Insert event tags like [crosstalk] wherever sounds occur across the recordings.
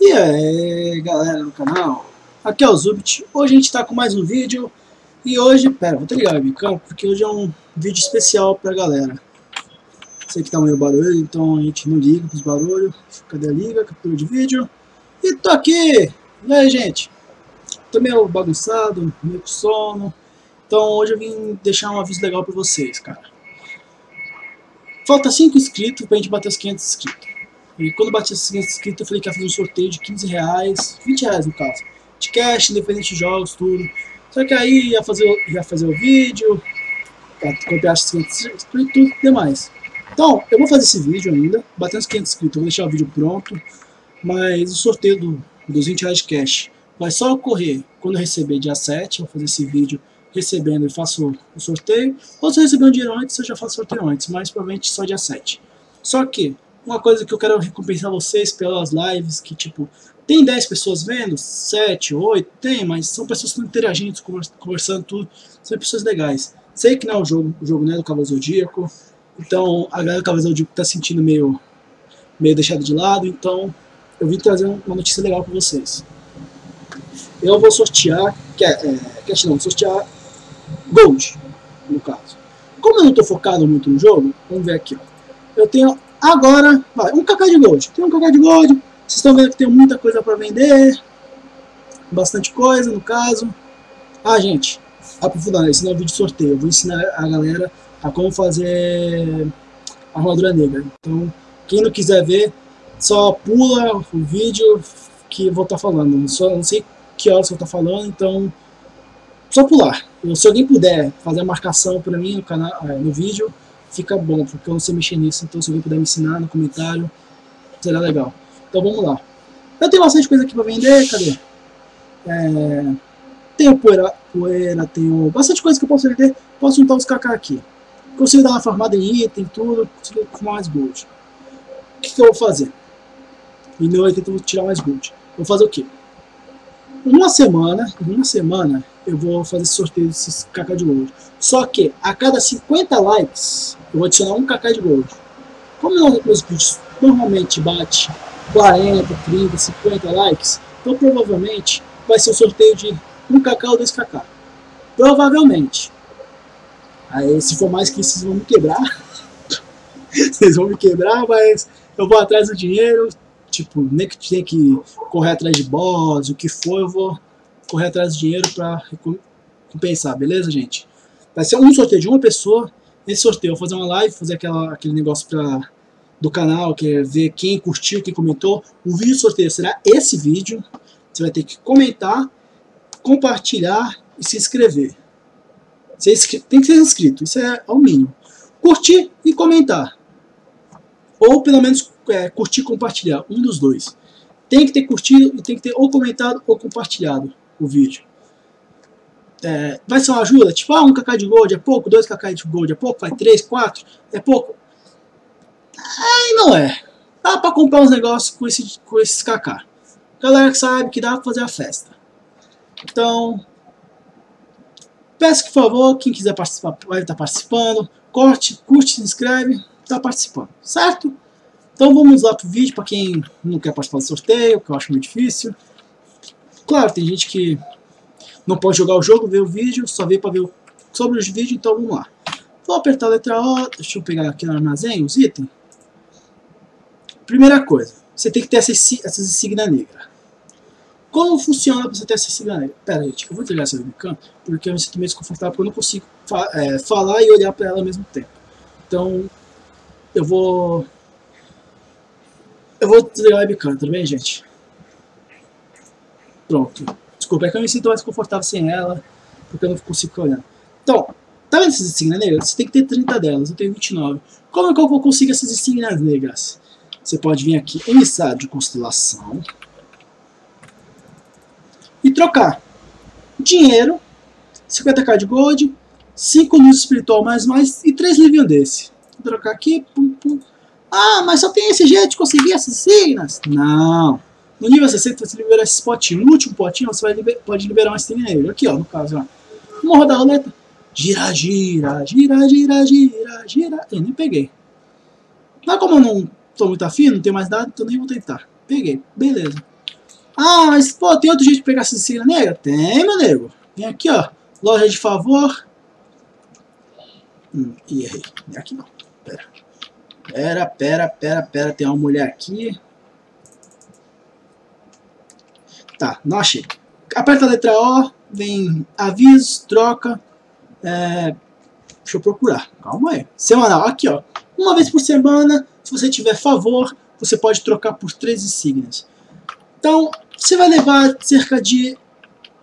E aí galera do canal, aqui é o Zubit, hoje a gente está com mais um vídeo. E hoje, pera, vou ligar o webcam porque hoje é um vídeo especial pra galera. Sei que tá meio barulho, então a gente não liga pros barulhos, cadê a liga, captura de vídeo. E tô aqui, e aí gente, tô meio bagunçado, meio com sono. Então hoje eu vim deixar um aviso legal pra vocês, cara. Falta 5 inscritos pra gente bater os 500 inscritos e quando bati esse inscrito, eu falei que ia fazer um sorteio de 15 reais, 20 reais no caso, de cash, independente de jogos, tudo. Só que aí ia fazer, ia fazer o vídeo, pra comprar os 500 inscritos e tudo demais. Então, eu vou fazer esse vídeo ainda, batendo os 500 inscritos, vou deixar o vídeo pronto, mas o sorteio do, dos 20 reais de cash vai só ocorrer quando eu receber dia 7, eu vou fazer esse vídeo recebendo e faço o sorteio, ou se eu receber um dinheiro antes, eu já faço sorteio antes, mas provavelmente só dia 7. Só que, uma coisa que eu quero recompensar vocês pelas lives, que tipo, tem 10 pessoas vendo, 7, 8, tem, mas são pessoas que estão interagindo, conversando tudo, são pessoas legais. Sei que não é o jogo, o jogo não é do Cavalo Zodíaco, então a galera do Cavalo Zodíaco está sentindo meio, meio deixado de lado, então eu vim trazer uma notícia legal para vocês. Eu vou sortear, que é, é, cash não, sortear Gold, no caso. Como eu não estou focado muito no jogo, vamos ver aqui, ó. Eu tenho Agora, vai, um cacá de gold. Tem um cacá de gold. Vocês estão vendo que tem muita coisa para vender. Bastante coisa, no caso. Ah, gente, aprofundando, esse não é vídeo de sorteio. Eu vou ensinar a galera a como fazer armadura negra. Então, quem não quiser ver, só pula o vídeo que eu vou estar tá falando. Só não sei que horas eu tá falando, então só pular. Se alguém puder fazer a marcação para mim no canal, é, no vídeo, fica bom, porque eu não sei mexer nisso, então se alguém puder me ensinar no comentário, será legal. Então vamos lá. Eu tenho bastante coisa aqui para vender, cadê? É, tenho poeira, poeira, tenho bastante coisa que eu posso vender, posso juntar os KK aqui. Consigo dar uma farmada em item, tudo, consigo fumar mais gold. O que, que eu vou fazer? Meu item eu vou tirar mais gold. Vou fazer o quê? Uma semana, em uma semana, eu vou fazer sorteio desses KK de gold. Só que a cada 50 likes, eu vou adicionar um KK de gold. Como meus vídeos normalmente bate 40, 30, 50 likes, então provavelmente vai ser um sorteio de 1 KK ou 2 KK. Provavelmente. Aí se for mais que isso, vocês vão me quebrar. [laughs] vocês vão me quebrar, mas eu vou atrás do dinheiro. Tipo, nem que tenha que correr atrás de boss, o que for, eu vou correr atrás do dinheiro para compensar, beleza, gente? Vai ser um sorteio de uma pessoa. Nesse sorteio eu vou fazer uma live, fazer aquela, aquele negócio pra, do canal, que é ver quem curtiu, quem comentou. O vídeo sorteio será esse vídeo. Você vai ter que comentar, compartilhar e se inscrever. Você tem que ser inscrito, isso é o mínimo. Curtir e comentar. Ou pelo menos é, curtir e compartilhar, um dos dois. Tem que ter curtido e tem que ter ou comentado ou compartilhado o vídeo é, vai ser uma ajuda? Tipo, ah, um kk de gold é pouco, dois kk de gold é pouco, vai três, quatro, é pouco. Aí não é. Dá pra comprar uns negócios com, esse, com esses kk. Galera que sabe que dá pra fazer a festa. Então, peço que, por favor, quem quiser participar, vai estar participando. Corte, curte, se inscreve, está participando, certo? Então vamos lá pro vídeo, para quem não quer participar do sorteio, que eu acho muito difícil. Claro, tem gente que não pode jogar o jogo, ver o vídeo, só vê para ver sobre os vídeos, então vamos lá. Vou apertar a letra O, deixa eu pegar aqui no armazém os itens. Primeira coisa, você tem que ter essa, essa insígnia negra. Como funciona para você ter essa insígnia negra? Pera, gente, eu vou desligar essa webcam, porque eu me sinto meio desconfortável, porque eu não consigo fa é, falar e olhar para ela ao mesmo tempo. Então, eu vou... Eu vou desligar a webcam, tudo bem, gente? Pronto. Desculpa, é que eu me sinto mais confortável sem ela, porque eu não consigo olhando. Então, tá vendo essas insígnias negras? Você tem que ter 30 delas, eu tenho 29. Como é que eu vou conseguir essas insígnias negras? Você pode vir aqui, emissário de constelação, e trocar dinheiro, 50k de gold, 5 luz espiritual mais mais e 3 livinhos desse. Vou trocar aqui, pum, pum. Ah, mas só tem esse jeito de conseguir essas signas? Não. No nível 60 você libera esse potinho. No último potinho você liber, pode liberar uma string nele. Aqui, ó, no caso, ó. Vamos rodar a roleta. Gira, gira, gira, gira, gira, gira. Eu nem peguei. Mas como eu não tô muito afim, não tenho mais nada, então nem vou tentar. Peguei, beleza. Ah, mas pô, tem outro jeito de pegar essa insígnia negra? Tem, meu nego. Vem aqui, ó. Loja de favor. Hum, e errei. Aqui não. Pera. Pera, pera, pera, pera. Tem uma mulher aqui. Tá, não achei. Aperta a letra O, vem avisos, troca. É, deixa eu procurar. Calma aí. Semanal, aqui ó. Uma vez por semana, se você tiver favor, você pode trocar por três insígnias. Então, você vai levar cerca de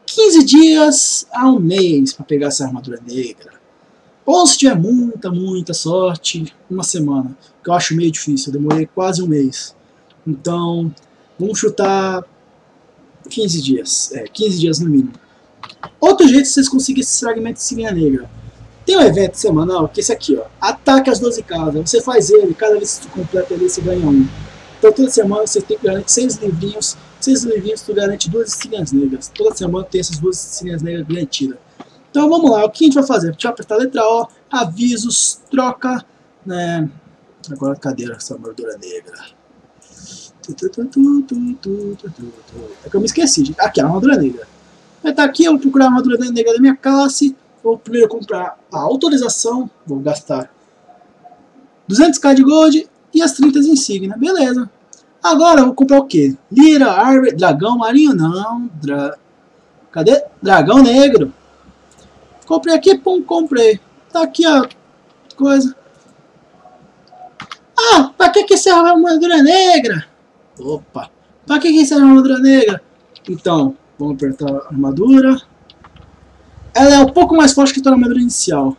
15 dias a um mês para pegar essa armadura negra. Ou se tiver muita, muita sorte, uma semana. Que eu acho meio difícil, eu demorei quase um mês. Então, vamos chutar 15 dias. É, 15 dias no mínimo. Outro jeito de vocês conseguirem esse fragmento de Sininha Negra. Tem um evento semanal, que é esse aqui, ó. Ataque às 12 casas. Você faz ele, cada vez que você completa ele, você ganha um. Então toda semana você tem que garantir 6 livrinhos. 6 livrinhos tu garante duas Sininhas Negras. Toda semana tem essas duas Sininhas Negras garantidas. Então vamos lá, o que a gente vai fazer? A gente vai apertar a letra O, avisos, troca, né? Agora cadê essa armadura negra? É que eu me esqueci. Aqui, a armadura negra. Vai estar aqui, eu vou procurar a armadura negra da minha classe. Vou primeiro comprar a autorização. Vou gastar 200k de gold e as 30 insígnias. Beleza. Agora eu vou comprar o que? Lira, árvore, dragão marinho? Não. Dra... Cadê? Dragão negro. Comprei aqui, pum, comprei. Tá aqui a coisa. Ah, pra que que serve a armadura negra? Opa, pra que que serve a armadura negra? Então, vamos apertar a armadura. Ela é um pouco mais forte que a tua armadura inicial.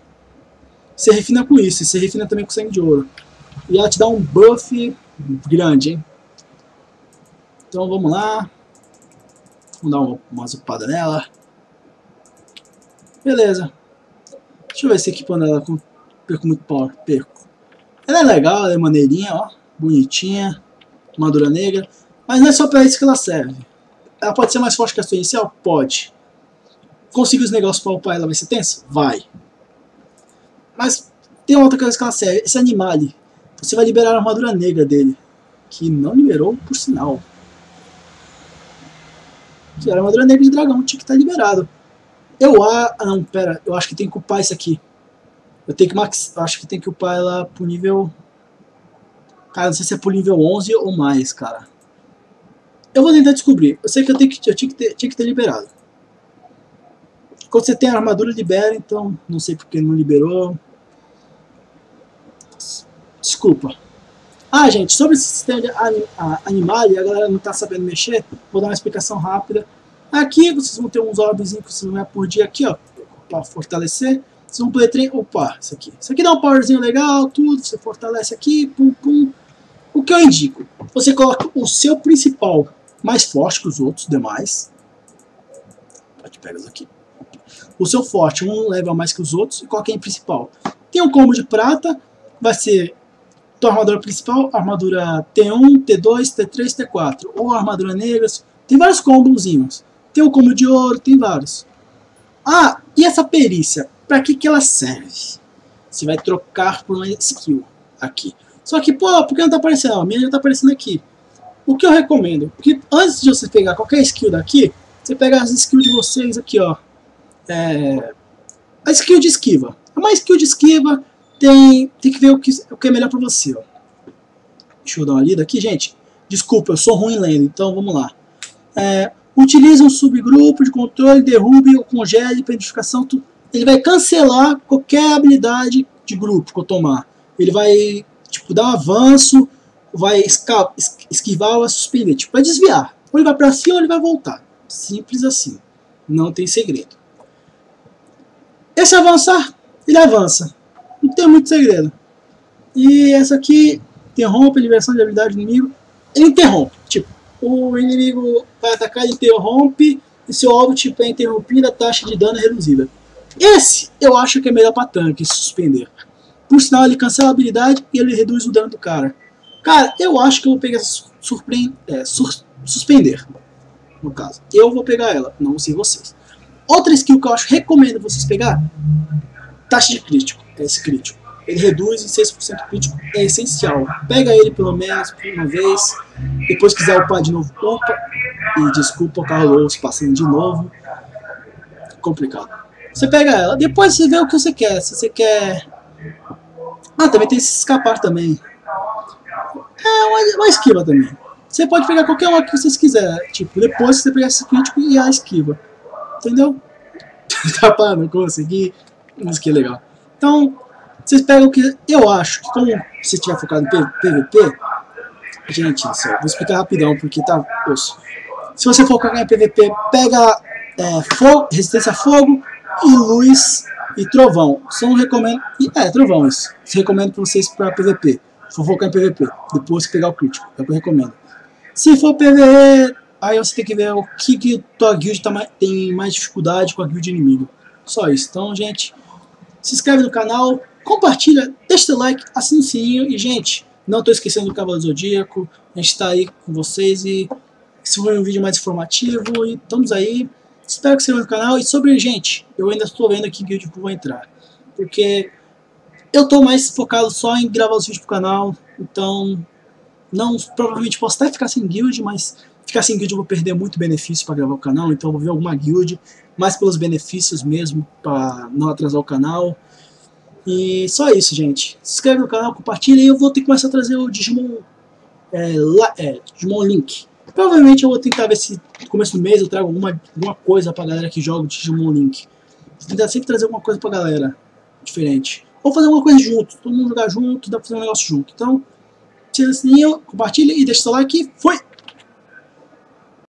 Você refina com isso, e você refina também com sangue de ouro. E ela te dá um buff grande, hein? Então vamos lá. Vamos dar uma, uma zupada nela. Beleza. Deixa eu ver se equipando ela com perco muito power. Perco. Ela é legal, ela é maneirinha, ó. Bonitinha. Armadura negra. Mas não é só pra isso que ela serve. Ela pode ser mais forte que a sua inicial? Pode. Conseguir os negócios pra upar ela vai ser tenso? Vai. Mas tem outra coisa que ela serve. Esse animale. Você vai liberar a armadura negra dele. Que não liberou, por sinal. Que era a armadura negra de dragão. Tinha que estar liberado. Eu a... Ah, não, pera. Eu acho que tem que upar isso aqui. Eu tenho que max... Eu acho que tem que upar ela pro nível... Cara, não sei se é pro nível 11 ou mais, cara. Eu vou tentar descobrir. Eu sei que eu, tenho que, eu tinha, que ter, tinha que ter liberado. Quando você tem a armadura, libera, então não sei porque não liberou. Desculpa. Ah, gente, sobre esse sistema de animal, a galera não tá sabendo mexer, vou dar uma explicação rápida. Aqui vocês vão ter uns orbes que vocês vão ganhar por dia aqui, ó, para fortalecer. Vocês vão poder treinar. Opa, isso aqui. Isso aqui dá um powerzinho legal, tudo. Você fortalece aqui, pum, pum. O que eu indico? Você coloca o seu principal mais forte que os outros demais. Pode pegar isso aqui. O seu forte, um level mais que os outros, e coloca em principal. Tem um combo de prata, vai ser tua armadura principal, armadura T1, T2, T3, T4. Ou armadura negra. Tem vários combozinhos. Tem o combo de ouro, tem vários. Ah, e essa perícia? Para que, que ela serve? Você vai trocar por uma skill aqui. Só que, pô, por que não tá aparecendo? a minha já tá aparecendo aqui. O que eu recomendo? Porque antes de você pegar qualquer skill daqui, você pega as skills de vocês aqui, ó. É, a skill de esquiva. Uma skill de esquiva tem, tem que ver o que, o que é melhor para você, ó. Deixa eu dar uma lida aqui, gente. Desculpa, eu sou ruim lendo, então vamos lá. É, utilize um subgrupo de controle, derrube ou congele para identificação. Ele vai cancelar qualquer habilidade de grupo que eu tomar. Ele vai tipo, dar um avanço, vai esquivar ou suspender. Tipo, vai desviar. Ou ele vai para cima ou ele vai voltar. Simples assim. Não tem segredo. Esse avançar, ele avança. Não tem muito segredo. E essa aqui interrompe a liberação de habilidade do inimigo. Ele interrompe. Tipo, o inimigo vai atacar, ele interrompe, e seu alvo tipo, é interrompido, a taxa de dano é reduzida. Esse eu acho que é melhor para tanque, suspender. Por sinal, ele cancela a habilidade e ele reduz o dano do cara. Cara, eu acho que eu vou pegar é, sur... suspender. No caso. Eu vou pegar ela, não sei vocês. Outra skill que eu acho recomendo vocês pegar, taxa de crítico. É esse crítico. ele reduz em 6% crítico, é essencial. Pega ele pelo menos por uma vez, depois quiser upar de novo, upa. E desculpa Carlos passando de novo. Complicado. Você pega ela, depois você vê o que você quer. Se você quer. Ah, também tem esse escapar também. É uma, uma esquiva também. Você pode pegar qualquer uma que vocês quiserem. Tipo, depois você pegar esse crítico e a esquiva. Entendeu? [laughs] tá para não conseguir. Isso que legal. Então, vocês pegam o que eu acho que como você estiver focado em PVP, gente, só, vou explicar rapidão porque tá osso. Se você focar em PVP, pega é, fogo, resistência a fogo e luz e trovão. Só não recomendo. É, trovão isso. Recomendo para vocês para PVP. Se for focar em PVP, depois pegar o crítico. É o que eu recomendo. Se for PVE, aí você tem que ver o que, que tua guild tá, tem mais dificuldade com a guild inimigo. Só isso. Então, gente, se inscreve no canal, compartilha, deixa seu like, assina o sininho e, gente, não estou esquecendo do Cavalo Zodíaco, a gente está aí com vocês e se for um vídeo mais informativo e estamos aí. Espero que você no canal e sobre, gente, eu ainda estou vendo aqui que guild vou entrar, porque eu estou mais focado só em gravar os vídeos pro canal, então não provavelmente posso até ficar sem guild, mas ficar sem guild eu vou perder muito benefício para gravar o canal, então eu vou ver alguma guild, mais pelos benefícios mesmo, para não atrasar o canal. E só isso, gente. Se inscreve no canal, compartilha e eu vou ter que começar a trazer o Digimon, é, lá, é, Digimon Link. Provavelmente eu vou tentar ver se no começo do mês eu trago alguma, alguma coisa pra galera que joga o Digimon Link. Vou tentar sempre trazer alguma coisa pra galera diferente. Ou fazer alguma coisa junto, todo mundo jogar junto, dá pra fazer um negócio junto. Então, tira o sininho, compartilha e deixa seu like. Fui!